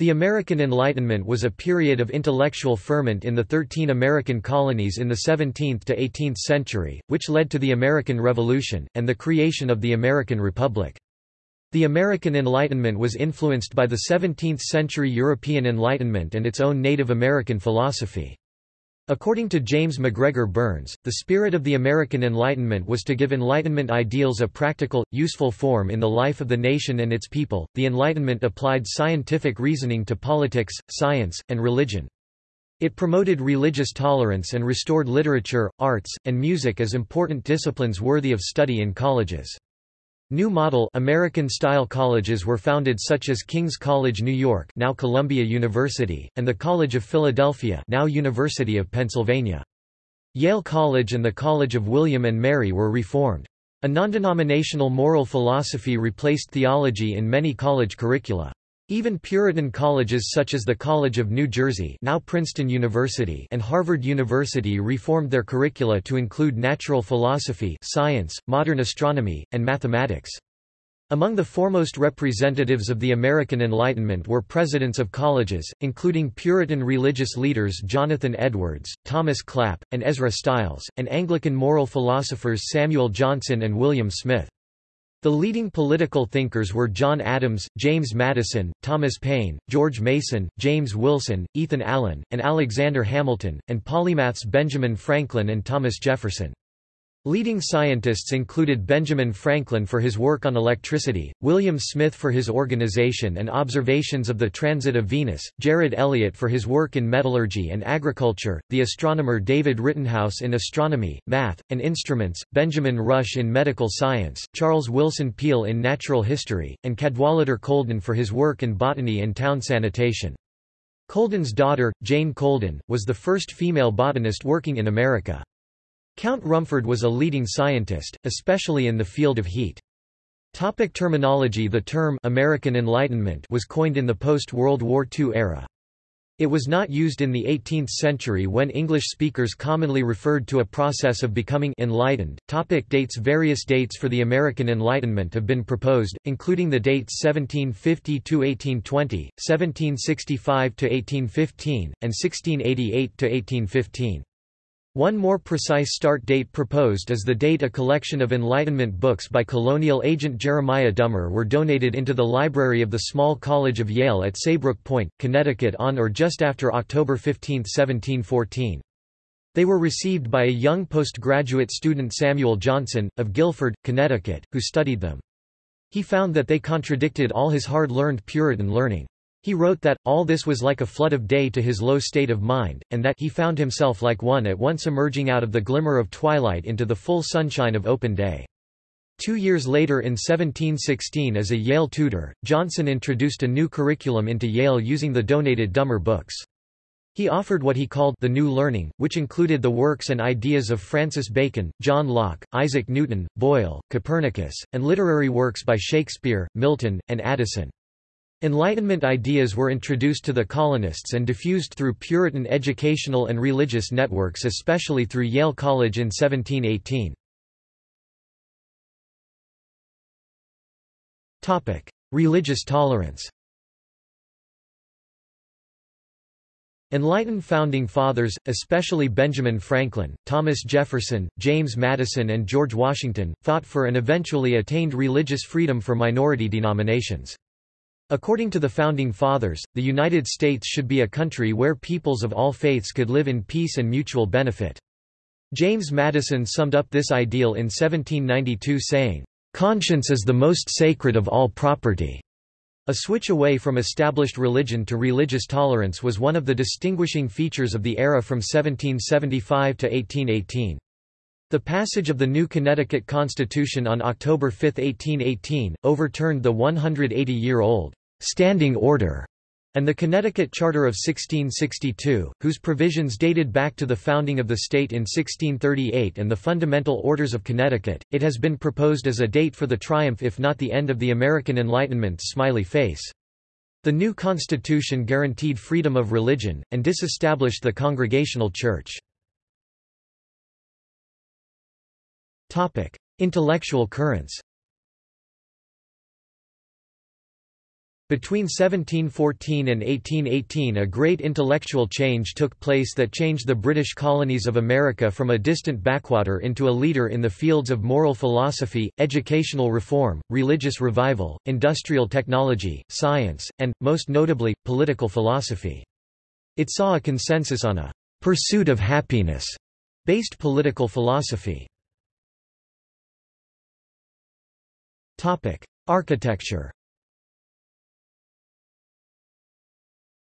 The American Enlightenment was a period of intellectual ferment in the thirteen American colonies in the 17th to 18th century, which led to the American Revolution, and the creation of the American Republic. The American Enlightenment was influenced by the 17th-century European Enlightenment and its own Native American philosophy. According to James MacGregor Burns, the spirit of the American Enlightenment was to give Enlightenment ideals a practical, useful form in the life of the nation and its people. The Enlightenment applied scientific reasoning to politics, science, and religion. It promoted religious tolerance and restored literature, arts, and music as important disciplines worthy of study in colleges. New model American-style colleges were founded such as King's College New York now Columbia University, and the College of Philadelphia now University of Pennsylvania. Yale College and the College of William and Mary were reformed. A non-denominational moral philosophy replaced theology in many college curricula. Even Puritan colleges such as the College of New Jersey now Princeton University and Harvard University reformed their curricula to include natural philosophy science, modern astronomy, and mathematics. Among the foremost representatives of the American Enlightenment were presidents of colleges, including Puritan religious leaders Jonathan Edwards, Thomas Clap, and Ezra Stiles, and Anglican moral philosophers Samuel Johnson and William Smith. The leading political thinkers were John Adams, James Madison, Thomas Paine, George Mason, James Wilson, Ethan Allen, and Alexander Hamilton, and polymaths Benjamin Franklin and Thomas Jefferson. Leading scientists included Benjamin Franklin for his work on electricity, William Smith for his organization and observations of the transit of Venus, Jared Eliot for his work in metallurgy and agriculture, the astronomer David Rittenhouse in astronomy, math, and instruments, Benjamin Rush in medical science, Charles Willson Peale in natural history, and Cadwallader Colden for his work in botany and town sanitation. Colden's daughter, Jane Colden, was the first female botanist working in America. Count Rumford was a leading scientist, especially in the field of heat. Topic terminology The term American Enlightenment was coined in the post-World War II era. It was not used in the 18th century when English speakers commonly referred to a process of becoming enlightened. Topic dates Various dates for the American Enlightenment have been proposed, including the dates 1750–1820, 1765–1815, and 1688–1815. One more precise start date proposed is the date a collection of Enlightenment books by colonial agent Jeremiah Dummer were donated into the library of the Small College of Yale at Saybrook Point, Connecticut on or just after October 15, 1714. They were received by a young postgraduate student Samuel Johnson, of Guilford, Connecticut, who studied them. He found that they contradicted all his hard-learned Puritan learning. He wrote that, all this was like a flood of day to his low state of mind, and that he found himself like one at once emerging out of the glimmer of twilight into the full sunshine of open day. Two years later in 1716 as a Yale tutor, Johnson introduced a new curriculum into Yale using the donated Dummer books. He offered what he called the New Learning, which included the works and ideas of Francis Bacon, John Locke, Isaac Newton, Boyle, Copernicus, and literary works by Shakespeare, Milton, and Addison. Enlightenment ideas were introduced to the colonists and diffused through Puritan educational and religious networks especially through Yale College in 1718. Religious tolerance Enlightened founding fathers, especially Benjamin Franklin, Thomas Jefferson, James Madison and George Washington, fought for and eventually attained religious freedom for minority denominations. According to the Founding Fathers, the United States should be a country where peoples of all faiths could live in peace and mutual benefit. James Madison summed up this ideal in 1792 saying, "...conscience is the most sacred of all property." A switch away from established religion to religious tolerance was one of the distinguishing features of the era from 1775 to 1818. The passage of the new Connecticut Constitution on October 5, 1818, overturned the 180-year-old standing order and the Connecticut Charter of 1662, whose provisions dated back to the founding of the state in 1638 and the Fundamental Orders of Connecticut, it has been proposed as a date for the triumph if not the end of the American Enlightenment's smiley face. The new constitution guaranteed freedom of religion, and disestablished the Congregational Church. Intellectual currents. Between 1714 and 1818 a great intellectual change took place that changed the British colonies of America from a distant backwater into a leader in the fields of moral philosophy, educational reform, religious revival, industrial technology, science, and, most notably, political philosophy. It saw a consensus on a «pursuit of happiness» based political philosophy. Architecture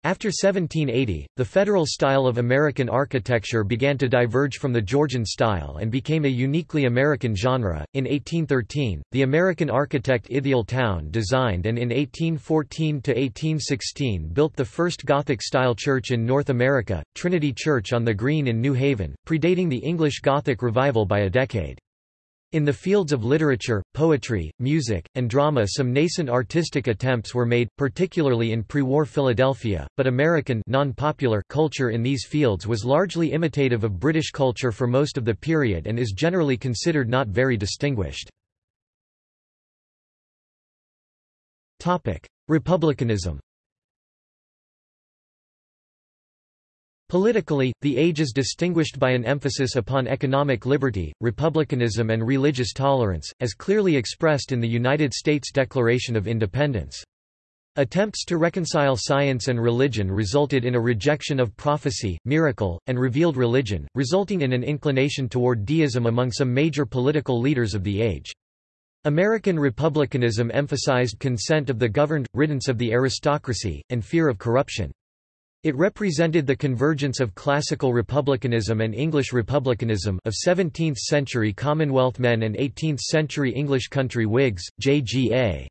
After 1780, the federal style of American architecture began to diverge from the Georgian style and became a uniquely American genre. In 1813, the American architect Ithiel Town designed and in 1814 to 1816 built the first Gothic-style church in North America, Trinity Church on the Green in New Haven, predating the English Gothic revival by a decade. In the fields of literature, poetry, music, and drama some nascent artistic attempts were made, particularly in pre-war Philadelphia, but American culture in these fields was largely imitative of British culture for most of the period and is generally considered not very distinguished. Republicanism Politically, the age is distinguished by an emphasis upon economic liberty, republicanism and religious tolerance, as clearly expressed in the United States Declaration of Independence. Attempts to reconcile science and religion resulted in a rejection of prophecy, miracle, and revealed religion, resulting in an inclination toward deism among some major political leaders of the age. American republicanism emphasized consent of the governed, riddance of the aristocracy, and fear of corruption. It represented the convergence of classical republicanism and English republicanism of 17th-century Commonwealth men and 18th-century English country Whigs, J.G.A.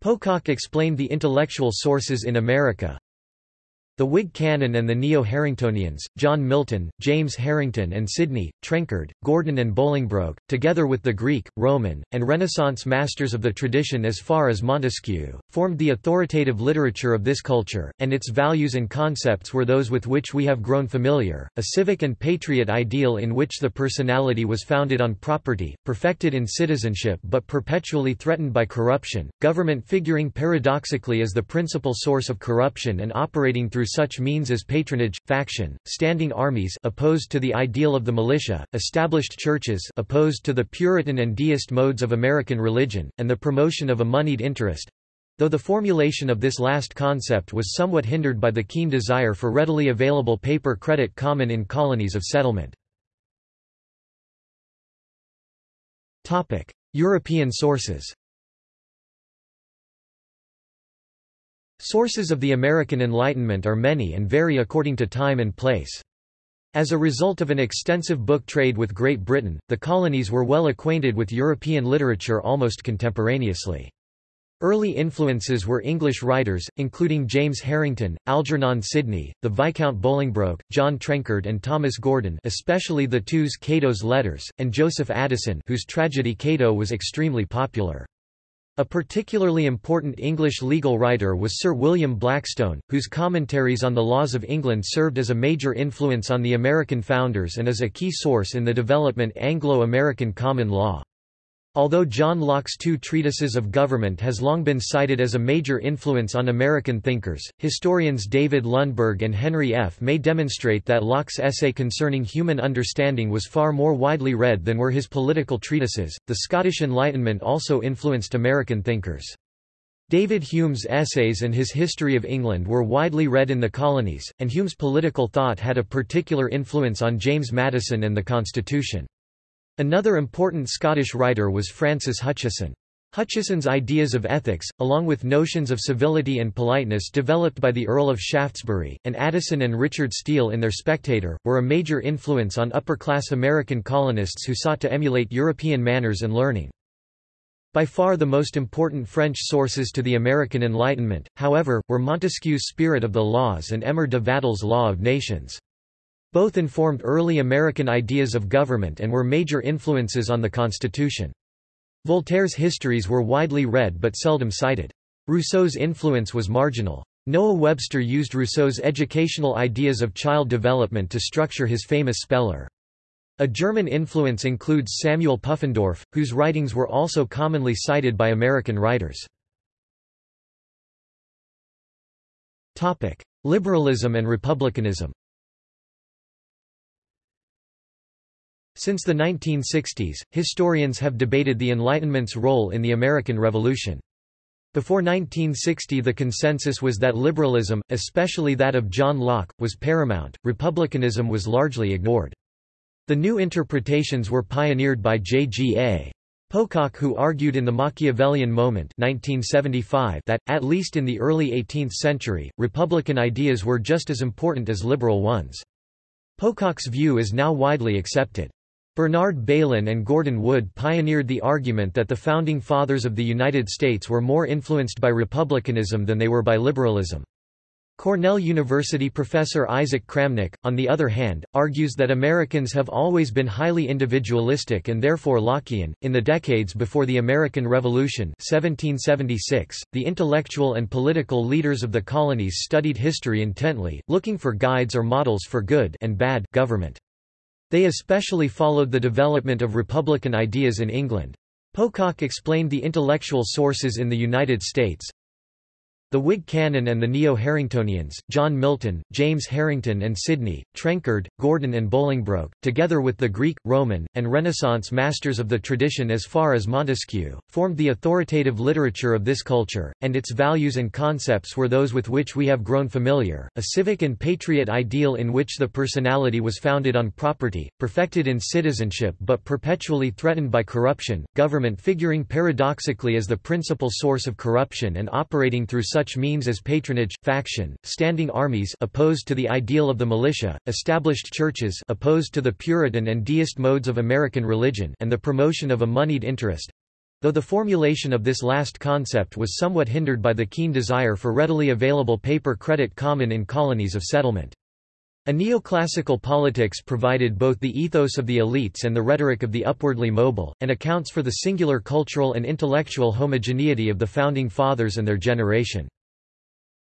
Pocock explained the intellectual sources in America, the Whig canon and the Neo-Harringtonians, John Milton, James Harrington and Sidney, Trenchard, Gordon and Bolingbroke, together with the Greek, Roman, and Renaissance masters of the tradition as far as Montesquieu, formed the authoritative literature of this culture, and its values and concepts were those with which we have grown familiar, a civic and patriot ideal in which the personality was founded on property, perfected in citizenship but perpetually threatened by corruption, government figuring paradoxically as the principal source of corruption and operating through such means as patronage, faction, standing armies opposed to the ideal of the militia, established churches opposed to the Puritan and deist modes of American religion, and the promotion of a moneyed interest, though the formulation of this last concept was somewhat hindered by the keen desire for readily available paper credit common in colonies of settlement. European sources Sources of the American Enlightenment are many and vary according to time and place. As a result of an extensive book trade with Great Britain, the colonies were well acquainted with European literature almost contemporaneously. Early influences were English writers, including James Harrington, Algernon Sidney, the Viscount Bolingbroke, John Trenchard and Thomas Gordon especially the two's Cato's Letters, and Joseph Addison whose tragedy Cato was extremely popular. A particularly important English legal writer was Sir William Blackstone, whose commentaries on the laws of England served as a major influence on the American founders and as a key source in the development Anglo-American common law. Although John Locke's two treatises of government has long been cited as a major influence on American thinkers, historians David Lundberg and Henry F. May demonstrate that Locke's essay concerning human understanding was far more widely read than were his political treatises. The Scottish Enlightenment also influenced American thinkers. David Hume's essays and his History of England were widely read in the colonies, and Hume's political thought had a particular influence on James Madison and the Constitution. Another important Scottish writer was Francis Hutcheson. Hutcheson's ideas of ethics, along with notions of civility and politeness developed by the Earl of Shaftesbury, and Addison and Richard Steele in their Spectator, were a major influence on upper-class American colonists who sought to emulate European manners and learning. By far the most important French sources to the American Enlightenment, however, were Montesquieu's Spirit of the Laws and Emer de Vattel's Law of Nations. Both informed early American ideas of government and were major influences on the Constitution. Voltaire's histories were widely read but seldom cited. Rousseau's influence was marginal. Noah Webster used Rousseau's educational ideas of child development to structure his famous Speller. A German influence includes Samuel Pufendorf, whose writings were also commonly cited by American writers. Liberalism and republicanism Since the 1960s, historians have debated the Enlightenment's role in the American Revolution. Before 1960 the consensus was that liberalism, especially that of John Locke, was paramount, republicanism was largely ignored. The new interpretations were pioneered by J.G.A. Pocock who argued in The Machiavellian Moment 1975 that, at least in the early 18th century, Republican ideas were just as important as liberal ones. Pocock's view is now widely accepted. Bernard Bailyn and Gordon Wood pioneered the argument that the Founding Fathers of the United States were more influenced by republicanism than they were by liberalism. Cornell University professor Isaac Kramnick, on the other hand, argues that Americans have always been highly individualistic and therefore Lockean. In the decades before the American Revolution 1776, the intellectual and political leaders of the colonies studied history intently, looking for guides or models for good and bad government. They especially followed the development of republican ideas in England. Pocock explained the intellectual sources in the United States, the Whig canon and the Neo-Harringtonians, John Milton, James Harrington and Sidney, Trenchard, Gordon and Bolingbroke, together with the Greek, Roman, and Renaissance masters of the tradition as far as Montesquieu, formed the authoritative literature of this culture, and its values and concepts were those with which we have grown familiar, a civic and patriot ideal in which the personality was founded on property, perfected in citizenship but perpetually threatened by corruption, government figuring paradoxically as the principal source of corruption and operating through such means as patronage, faction, standing armies opposed to the ideal of the militia, established churches opposed to the Puritan and deist modes of American religion and the promotion of a moneyed interest, though the formulation of this last concept was somewhat hindered by the keen desire for readily available paper credit common in colonies of settlement. A neoclassical politics provided both the ethos of the elites and the rhetoric of the upwardly mobile, and accounts for the singular cultural and intellectual homogeneity of the Founding Fathers and their generation.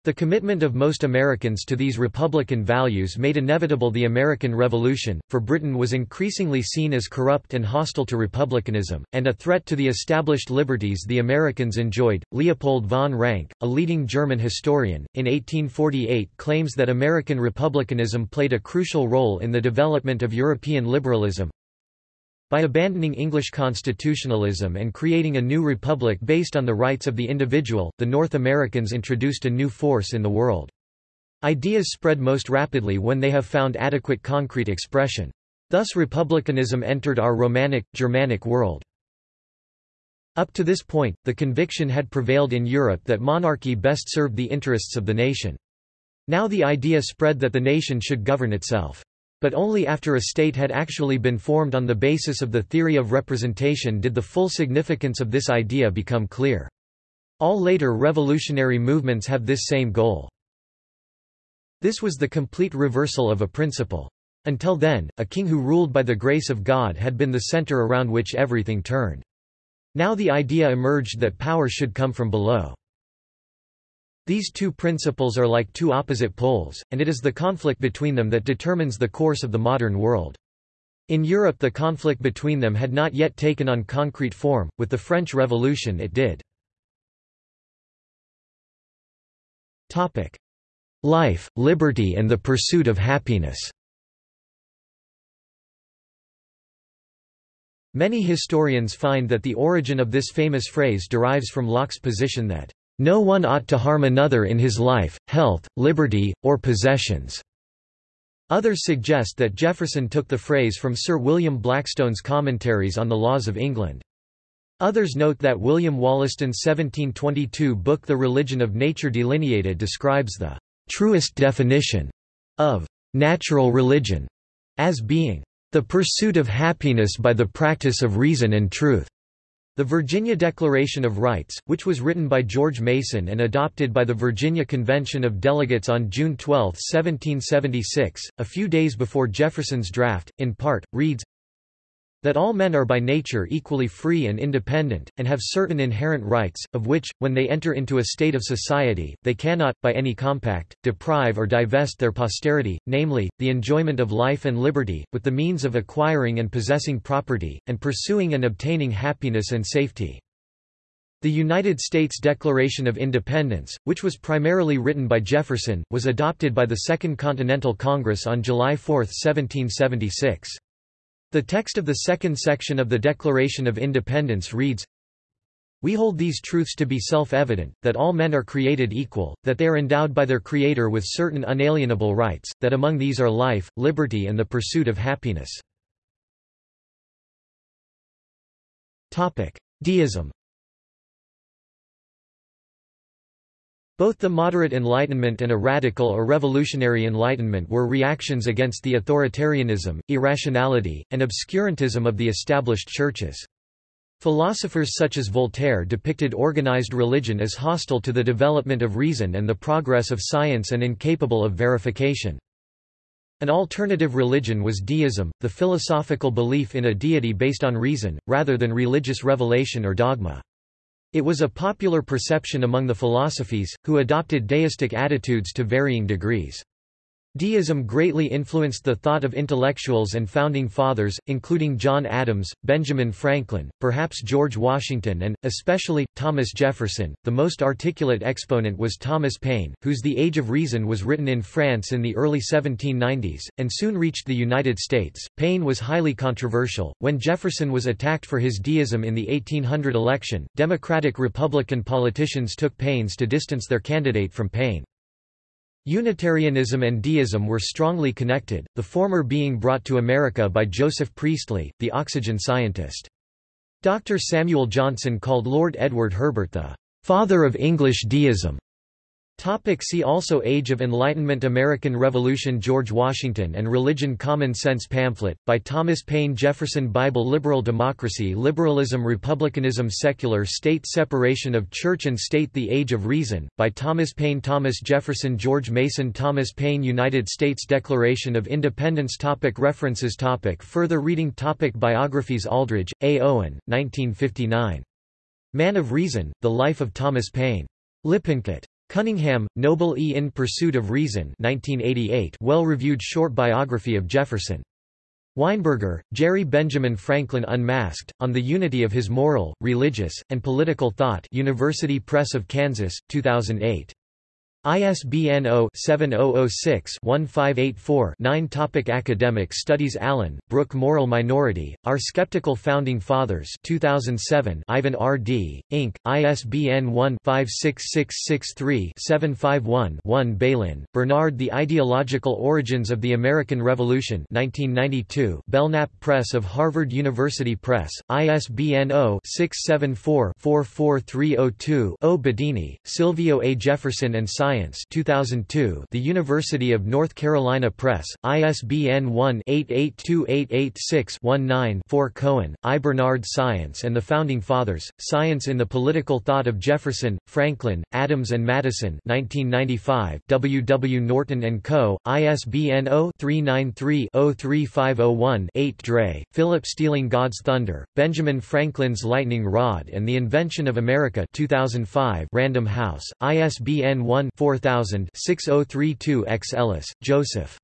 The commitment of most Americans to these republican values made inevitable the American Revolution, for Britain was increasingly seen as corrupt and hostile to republicanism, and a threat to the established liberties the Americans enjoyed. Leopold von Ranke, a leading German historian, in 1848 claims that American republicanism played a crucial role in the development of European liberalism, by abandoning English constitutionalism and creating a new republic based on the rights of the individual, the North Americans introduced a new force in the world. Ideas spread most rapidly when they have found adequate concrete expression. Thus republicanism entered our Romanic, Germanic world. Up to this point, the conviction had prevailed in Europe that monarchy best served the interests of the nation. Now the idea spread that the nation should govern itself. But only after a state had actually been formed on the basis of the theory of representation did the full significance of this idea become clear. All later revolutionary movements have this same goal. This was the complete reversal of a principle. Until then, a king who ruled by the grace of God had been the center around which everything turned. Now the idea emerged that power should come from below. These two principles are like two opposite poles, and it is the conflict between them that determines the course of the modern world. In Europe the conflict between them had not yet taken on concrete form, with the French Revolution it did. Life, liberty and the pursuit of happiness Many historians find that the origin of this famous phrase derives from Locke's position that no one ought to harm another in his life, health, liberty, or possessions." Others suggest that Jefferson took the phrase from Sir William Blackstone's commentaries on the laws of England. Others note that William Wollaston's 1722 book The Religion of Nature Delineated describes the truest definition of natural religion as being the pursuit of happiness by the practice of reason and truth. The Virginia Declaration of Rights, which was written by George Mason and adopted by the Virginia Convention of Delegates on June 12, 1776, a few days before Jefferson's draft, in part, reads, that all men are by nature equally free and independent, and have certain inherent rights, of which, when they enter into a state of society, they cannot, by any compact, deprive or divest their posterity, namely, the enjoyment of life and liberty, with the means of acquiring and possessing property, and pursuing and obtaining happiness and safety. The United States Declaration of Independence, which was primarily written by Jefferson, was adopted by the Second Continental Congress on July 4, 1776. The text of the second section of the Declaration of Independence reads, we hold these truths to be self-evident, that all men are created equal, that they are endowed by their Creator with certain unalienable rights, that among these are life, liberty and the pursuit of happiness. Deism Both the moderate Enlightenment and a radical or revolutionary Enlightenment were reactions against the authoritarianism, irrationality, and obscurantism of the established churches. Philosophers such as Voltaire depicted organized religion as hostile to the development of reason and the progress of science and incapable of verification. An alternative religion was deism, the philosophical belief in a deity based on reason, rather than religious revelation or dogma. It was a popular perception among the philosophes, who adopted deistic attitudes to varying degrees. Deism greatly influenced the thought of intellectuals and founding fathers, including John Adams, Benjamin Franklin, perhaps George Washington and, especially, Thomas Jefferson. The most articulate exponent was Thomas Paine, whose The Age of Reason was written in France in the early 1790s, and soon reached the United States. Paine was highly controversial. When Jefferson was attacked for his deism in the 1800 election, Democratic-Republican politicians took pains to distance their candidate from Paine. Unitarianism and deism were strongly connected, the former being brought to America by Joseph Priestley, the oxygen scientist. Dr. Samuel Johnson called Lord Edward Herbert the father of English deism. Topic see also Age of Enlightenment American Revolution George Washington and Religion Common Sense pamphlet, by Thomas Paine Jefferson Bible Liberal Democracy Liberalism Republicanism Secular State Separation of Church and State The Age of Reason, by Thomas Paine Thomas Jefferson George Mason Thomas Paine United States Declaration of Independence topic References topic Further reading topic Biographies Aldrich, A. Owen, 1959. Man of Reason, The Life of Thomas Paine. Lippincott. Cunningham, Noble E. In Pursuit of Reason 1988 well-reviewed short biography of Jefferson. Weinberger, Jerry Benjamin Franklin Unmasked, On the Unity of His Moral, Religious, and Political Thought University Press of Kansas, 2008. ISBN 0-7006-1584-9 Topic Academic studies Allen, Brooke Moral Minority, Our Skeptical Founding Fathers 2007 Ivan R. Dee, Inc., ISBN 1-56663-751-1 Bailyn, Bernard The Ideological Origins of the American Revolution 1992 Belknap Press of Harvard University Press, ISBN 0-674-44302-0 Bedini, Silvio A. Jefferson and Simon Science 2002 The University of North Carolina Press, ISBN 1-882886-19-4 Cohen, I. Bernard Science and the Founding Fathers, Science in the Political Thought of Jefferson, Franklin, Adams and Madison 1995 W. W. Norton & Co., ISBN 0-393-03501-8 Dray, Philip Stealing God's Thunder, Benjamin Franklin's Lightning Rod and the Invention of America 2005 Random House, ISBN 1 4000-6032-X Ellis, Joseph.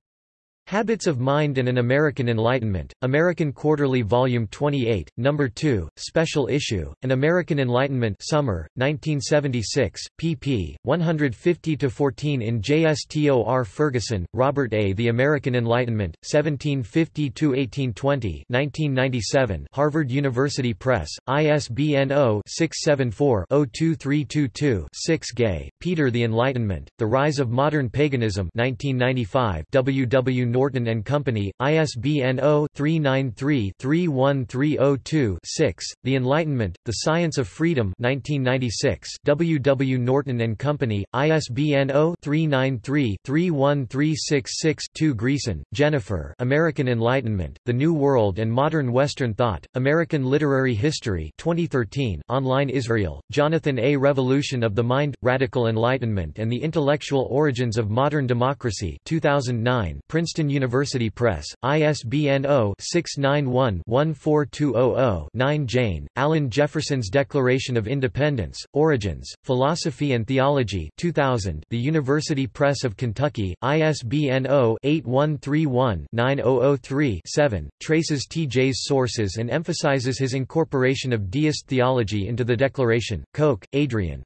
Habits of Mind and an American Enlightenment, American Quarterly Volume 28, No. 2, Special Issue, An American Enlightenment Summer, 1976, pp. 150–14 in JSTOR Ferguson, Robert A. The American Enlightenment, 1750–1820 1997 Harvard University Press, ISBN 0-674-02322-6 Gay, Peter The Enlightenment, The Rise of Modern Paganism 1995 W. W. Norton and Company, ISBN 0-393-31302-6, The Enlightenment, The Science of Freedom 1996 W. W. Norton and Company, ISBN 0-393-31366-2 Greeson, Jennifer American Enlightenment, The New World and Modern Western Thought, American Literary History 2013 online Israel, Jonathan A. Revolution of the Mind, Radical Enlightenment and the Intellectual Origins of Modern Democracy 2009 Princeton University Press, ISBN 0-691-14200-9 Jayne, Allen Jefferson's Declaration of Independence, Origins, Philosophy and Theology 2000, The University Press of Kentucky, ISBN 0-8131-9003-7, traces T.J.'s sources and emphasizes his incorporation of deist theology into the Declaration. Koch, Adrienne.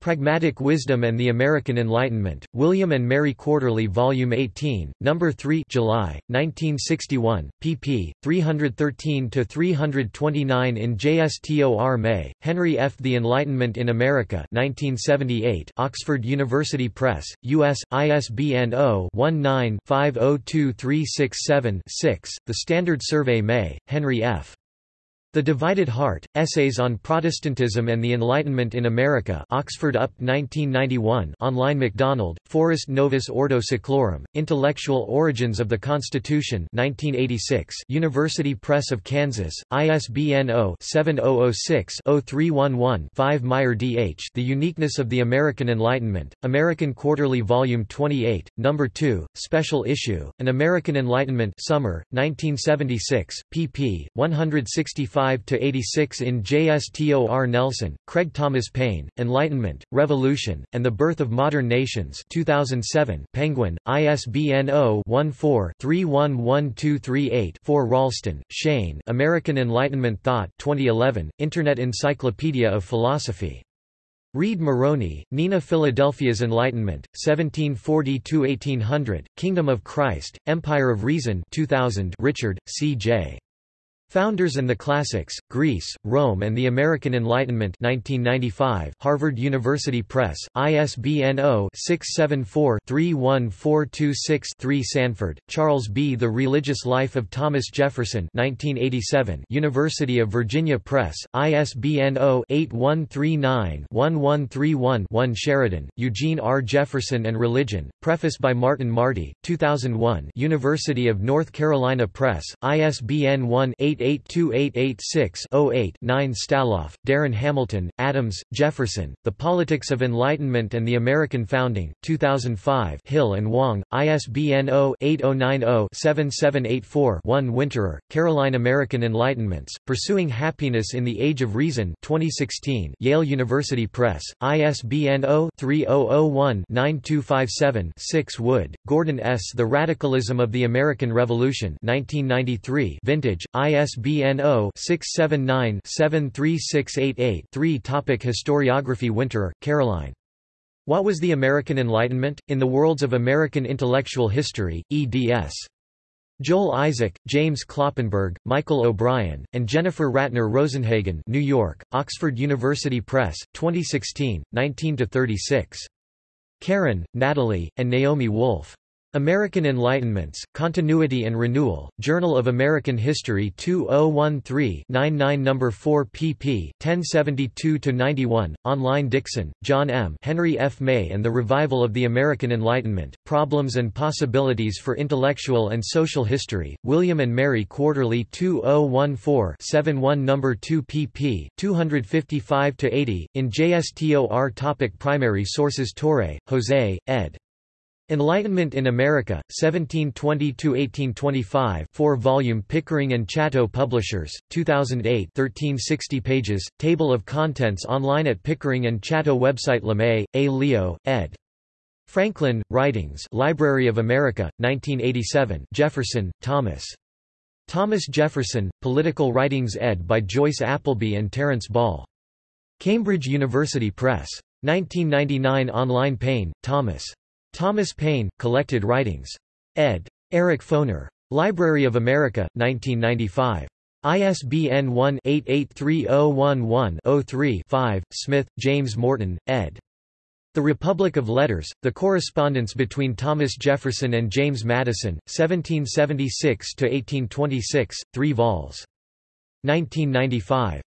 Pragmatic Wisdom and the American Enlightenment, William and Mary Quarterly Volume 18, No. 3 July, 1961, pp. 313–329 in JSTOR May, Henry F. The Enlightenment in America 1978, Oxford University Press, U.S., ISBN 0-19-502367-6, The Standard Survey May, Henry F. The Divided Heart, Essays on Protestantism and the Enlightenment in America Oxford UP 1991 online McDonald, Forrest Novus Ordo Seclorum, Intellectual Origins of the Constitution 1986 University Press of Kansas, ISBN 0-7006-0311-5 Meyer D.H. The Uniqueness of the American Enlightenment, American Quarterly Volume 28, No. 2, Special Issue, An American Enlightenment Summer, 1976, pp. 165 85–86 in JSTOR Nelson, Craig Thomas Paine, Enlightenment, Revolution, and the Birth of Modern Nations 2007, Penguin, ISBN 0-14-311238-4 Ralston, Shane American Enlightenment Thought 2011, Internet Encyclopedia of Philosophy. Reid-Maroney, Nina Philadelphia's Enlightenment, 1740–1800, Kingdom of Christ, Empire of Reason 2000 Richard, C.J. Founders and the Classics, Greece, Rome and the American Enlightenment 1995 Harvard University Press, ISBN 0-674-31426-3 Sanford, Charles B. The Religious Life of Thomas Jefferson 1987 University of Virginia Press, ISBN 0-8139-1131-1 Sheridan, Eugene R. Jefferson and Religion, preface by Martin Marty, 2001 University of North Carolina Press, ISBN 1 8 8828886-08-9 Staloff, Darren Hamilton, Adams, Jefferson, The Politics of Enlightenment and the American Founding, 2005 Hill and Wang, ISBN 0-8090-7784-1 Winterer, Caroline American Enlightenments, Pursuing Happiness in the Age of Reason 2016 Yale University Press, ISBN 0-3001-9257-6 Wood, Gordon S. The Radicalism of the American Revolution 1993 Vintage, IS ISBN 0-679-73688-3 Topic Historiography Winter, Caroline. What was the American Enlightenment? In the Worlds of American Intellectual History, eds. Joel Isaac, James Kloppenberg, Michael O'Brien, and Jennifer Ratner Rosenhagen New York, Oxford University Press, 2016, 19–36. Karen, Natalie, and Naomi Wulf. American Enlightenments, Continuity and Renewal, Journal of American History 2013-99 No. 4 pp. 1072-91, online Dixon, John M. Henry F. May and the Revival of the American Enlightenment, Problems and Possibilities for Intellectual and Social History, William and Mary Quarterly 2014-71 No. 2 pp. 255-80, in JSTOR Topic Primary sources Torre, Jose, ed. Enlightenment in America, 1720–1825 4-volume Pickering and Chatto Publishers, 2008 1360 pages, Table of contents online at Pickering and Chatto website LeMay, A. Leo, ed. Franklin, Writings Library of America, 1987 Jefferson, Thomas. Thomas Jefferson, Political Writings ed. by Joyce Appleby and Terence Ball. Cambridge University Press. 1999 Online Paine, Thomas. Thomas Paine, Collected Writings. ed. Eric Foner. Library of America, 1995. ISBN 1-883011-03-5, Smith, James Morton, ed. The Republic of Letters, The Correspondence Between Thomas Jefferson and James Madison, 1776–1826, 3 vols. 1995.